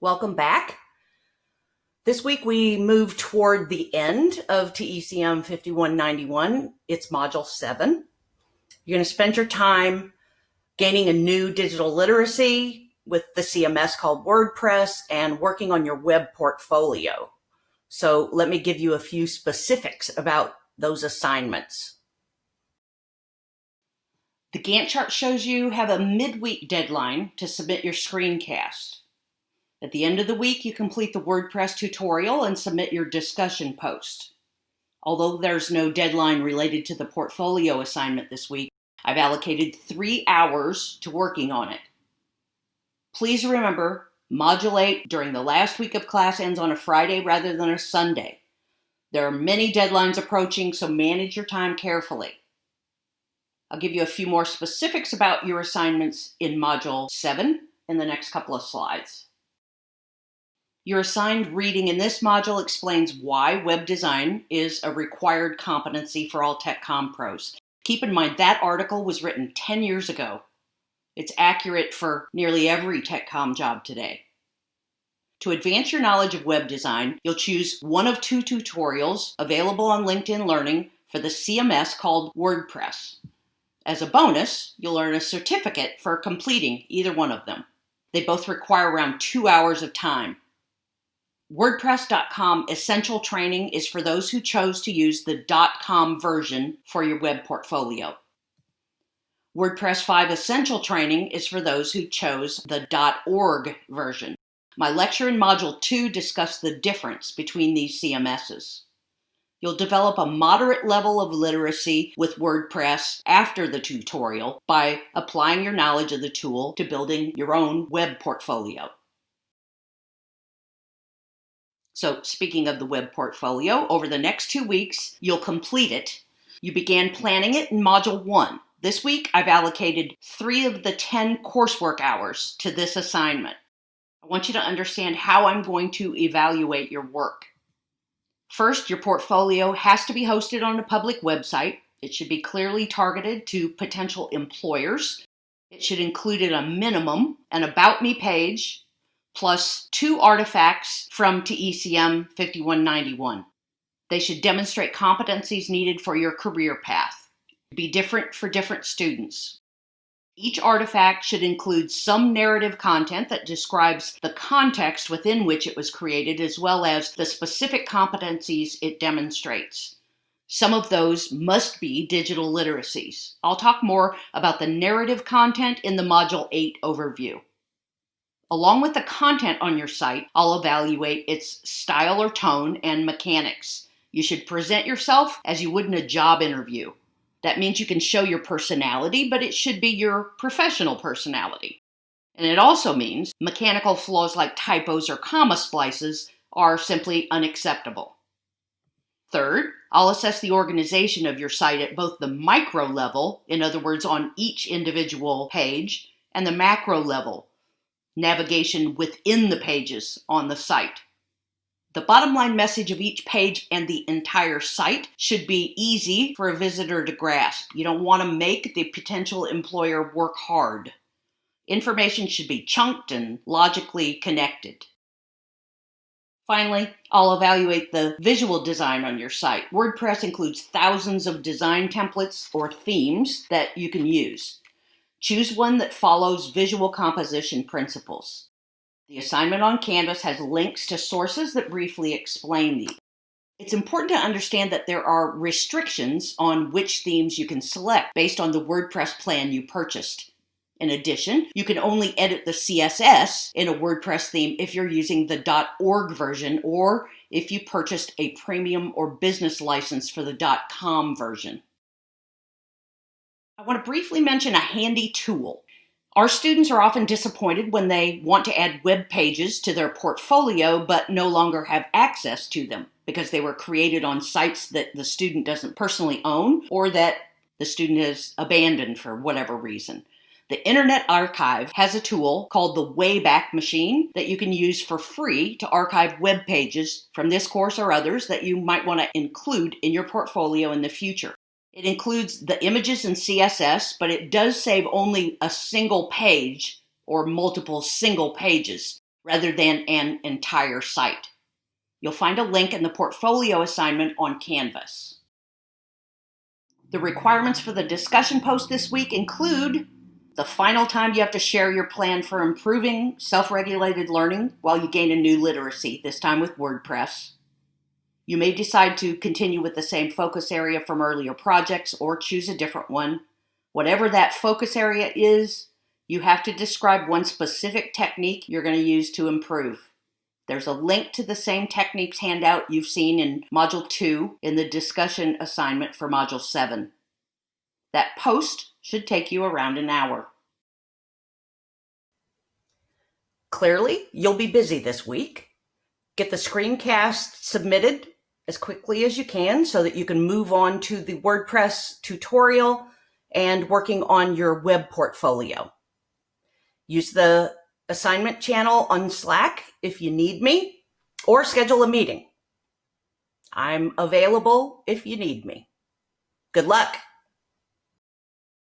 Welcome back. This week we move toward the end of TECM 5191. It's Module 7. You're going to spend your time gaining a new digital literacy with the CMS called WordPress and working on your web portfolio. So let me give you a few specifics about those assignments. The Gantt chart shows you have a midweek deadline to submit your screencast. At the end of the week, you complete the WordPress tutorial and submit your discussion post. Although there's no deadline related to the portfolio assignment this week, I've allocated three hours to working on it. Please remember, Module 8 during the last week of class ends on a Friday rather than a Sunday. There are many deadlines approaching, so manage your time carefully. I'll give you a few more specifics about your assignments in Module 7 in the next couple of slides. Your assigned reading in this module explains why web design is a required competency for all TechCom pros. Keep in mind that article was written 10 years ago. It's accurate for nearly every TechCom job today. To advance your knowledge of web design, you'll choose one of two tutorials available on LinkedIn Learning for the CMS called WordPress. As a bonus, you'll earn a certificate for completing either one of them. They both require around two hours of time. WordPress.com Essential Training is for those who chose to use the .com version for your web portfolio. WordPress 5 Essential Training is for those who chose the .org version. My lecture in Module 2 discussed the difference between these CMSs. You'll develop a moderate level of literacy with WordPress after the tutorial by applying your knowledge of the tool to building your own web portfolio. So speaking of the web portfolio, over the next two weeks, you'll complete it. You began planning it in Module 1. This week, I've allocated three of the 10 coursework hours to this assignment. I want you to understand how I'm going to evaluate your work. First, your portfolio has to be hosted on a public website. It should be clearly targeted to potential employers. It should include at a minimum an About Me page, plus two artifacts from TECM 5191. They should demonstrate competencies needed for your career path. Be different for different students. Each artifact should include some narrative content that describes the context within which it was created, as well as the specific competencies it demonstrates. Some of those must be digital literacies. I'll talk more about the narrative content in the Module 8 overview. Along with the content on your site, I'll evaluate its style or tone and mechanics. You should present yourself as you would in a job interview. That means you can show your personality, but it should be your professional personality. And it also means mechanical flaws like typos or comma splices are simply unacceptable. Third, I'll assess the organization of your site at both the micro level, in other words, on each individual page, and the macro level, navigation within the pages on the site. The bottom line message of each page and the entire site should be easy for a visitor to grasp. You don't want to make the potential employer work hard. Information should be chunked and logically connected. Finally, I'll evaluate the visual design on your site. WordPress includes thousands of design templates or themes that you can use. Choose one that follows visual composition principles. The assignment on Canvas has links to sources that briefly explain these. It's important to understand that there are restrictions on which themes you can select based on the WordPress plan you purchased. In addition, you can only edit the CSS in a WordPress theme if you're using the .org version or if you purchased a premium or business license for the .com version. I want to briefly mention a handy tool. Our students are often disappointed when they want to add web pages to their portfolio but no longer have access to them because they were created on sites that the student doesn't personally own or that the student has abandoned for whatever reason. The Internet Archive has a tool called the Wayback Machine that you can use for free to archive web pages from this course or others that you might want to include in your portfolio in the future. It includes the images in CSS, but it does save only a single page or multiple single pages rather than an entire site. You'll find a link in the portfolio assignment on Canvas. The requirements for the discussion post this week include the final time you have to share your plan for improving self regulated learning while you gain a new literacy, this time with WordPress. You may decide to continue with the same focus area from earlier projects or choose a different one. Whatever that focus area is, you have to describe one specific technique you're going to use to improve. There's a link to the same techniques handout you've seen in Module 2 in the discussion assignment for Module 7. That post should take you around an hour. Clearly, you'll be busy this week. Get the screencast submitted as quickly as you can so that you can move on to the WordPress tutorial and working on your web portfolio. Use the assignment channel on Slack if you need me, or schedule a meeting. I'm available if you need me. Good luck.